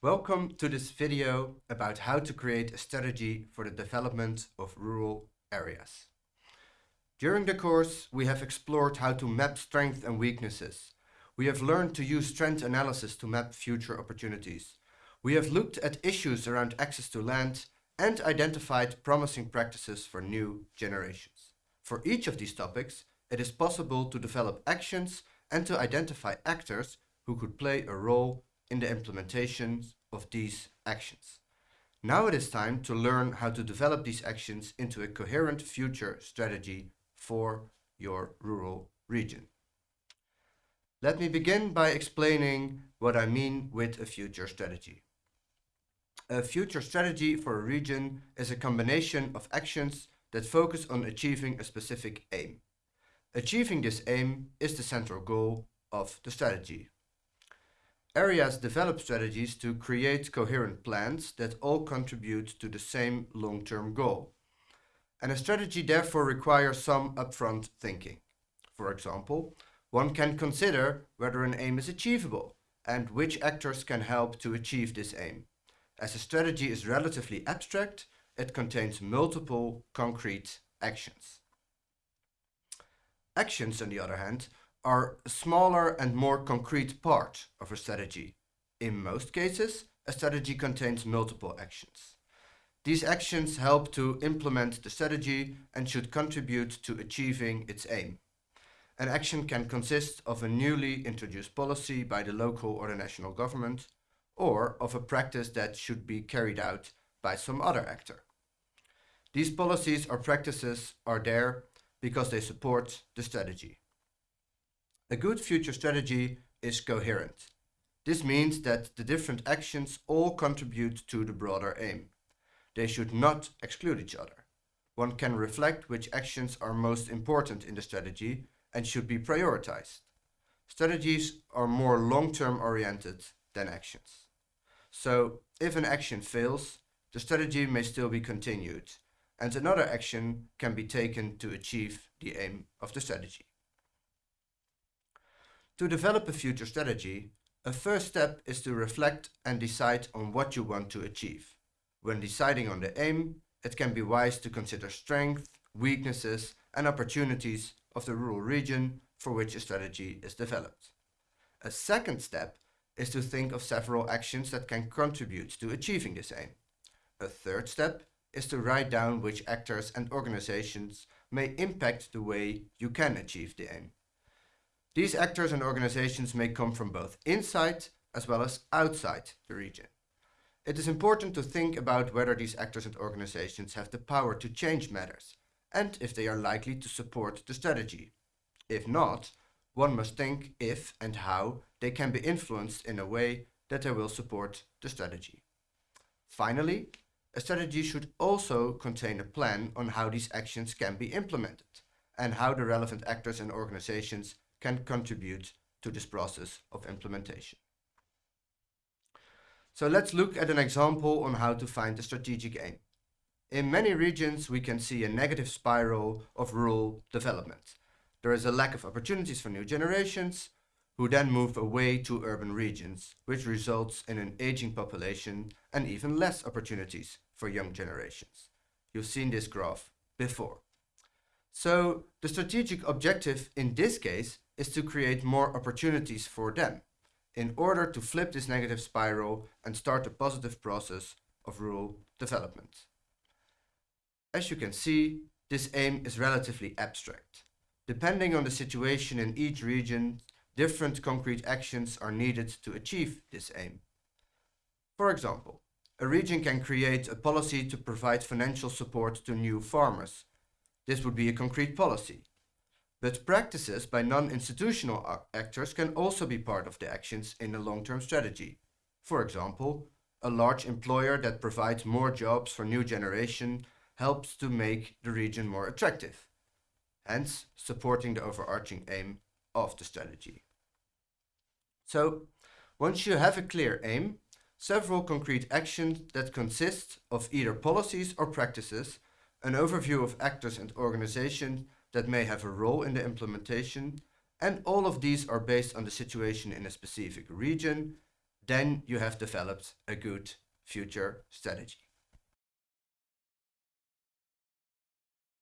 Welcome to this video about how to create a strategy for the development of rural areas. During the course, we have explored how to map strengths and weaknesses. We have learned to use strength analysis to map future opportunities. We have looked at issues around access to land and identified promising practices for new generations. For each of these topics, it is possible to develop actions and to identify actors who could play a role in the implementation of these actions. Now it is time to learn how to develop these actions into a coherent future strategy for your rural region. Let me begin by explaining what I mean with a future strategy. A future strategy for a region is a combination of actions that focus on achieving a specific aim. Achieving this aim is the central goal of the strategy. Areas develop strategies to create coherent plans that all contribute to the same long-term goal. And a strategy therefore requires some upfront thinking. For example, one can consider whether an aim is achievable and which actors can help to achieve this aim. As a strategy is relatively abstract, it contains multiple concrete actions. Actions, on the other hand, are a smaller and more concrete part of a strategy. In most cases, a strategy contains multiple actions. These actions help to implement the strategy and should contribute to achieving its aim. An action can consist of a newly introduced policy by the local or the national government, or of a practice that should be carried out by some other actor. These policies or practices are there because they support the strategy. A good future strategy is coherent. This means that the different actions all contribute to the broader aim. They should not exclude each other. One can reflect which actions are most important in the strategy and should be prioritized. Strategies are more long-term oriented than actions. So if an action fails, the strategy may still be continued and another action can be taken to achieve the aim of the strategy. To develop a future strategy, a first step is to reflect and decide on what you want to achieve. When deciding on the aim, it can be wise to consider strengths, weaknesses and opportunities of the rural region for which a strategy is developed. A second step is to think of several actions that can contribute to achieving this aim. A third step is to write down which actors and organizations may impact the way you can achieve the aim. These actors and organizations may come from both inside as well as outside the region. It is important to think about whether these actors and organizations have the power to change matters and if they are likely to support the strategy. If not, one must think if and how they can be influenced in a way that they will support the strategy. Finally, a strategy should also contain a plan on how these actions can be implemented and how the relevant actors and organizations can contribute to this process of implementation. So let's look at an example on how to find a strategic aim. In many regions, we can see a negative spiral of rural development. There is a lack of opportunities for new generations, who then move away to urban regions, which results in an aging population and even less opportunities for young generations. You've seen this graph before. So the strategic objective in this case is to create more opportunities for them in order to flip this negative spiral and start a positive process of rural development. As you can see, this aim is relatively abstract. Depending on the situation in each region, different concrete actions are needed to achieve this aim. For example, a region can create a policy to provide financial support to new farmers. This would be a concrete policy. But practices by non-institutional actors can also be part of the actions in a long-term strategy. For example, a large employer that provides more jobs for new generation helps to make the region more attractive, hence supporting the overarching aim of the strategy. So, once you have a clear aim, several concrete actions that consist of either policies or practices, an overview of actors and organizations that may have a role in the implementation, and all of these are based on the situation in a specific region, then you have developed a good future strategy.